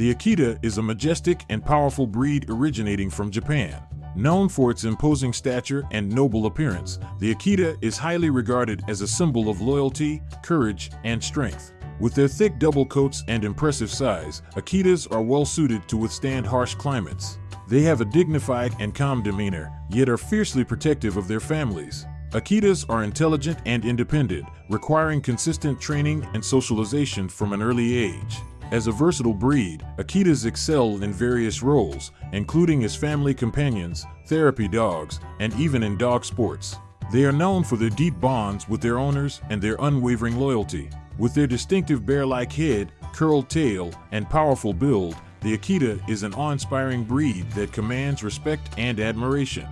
The Akita is a majestic and powerful breed originating from Japan. Known for its imposing stature and noble appearance, the Akita is highly regarded as a symbol of loyalty, courage, and strength. With their thick double coats and impressive size, Akitas are well suited to withstand harsh climates. They have a dignified and calm demeanor, yet are fiercely protective of their families. Akitas are intelligent and independent, requiring consistent training and socialization from an early age. As a versatile breed, Akitas excel in various roles, including as family companions, therapy dogs, and even in dog sports. They are known for their deep bonds with their owners and their unwavering loyalty. With their distinctive bear-like head, curled tail, and powerful build, the Akita is an awe-inspiring breed that commands respect and admiration.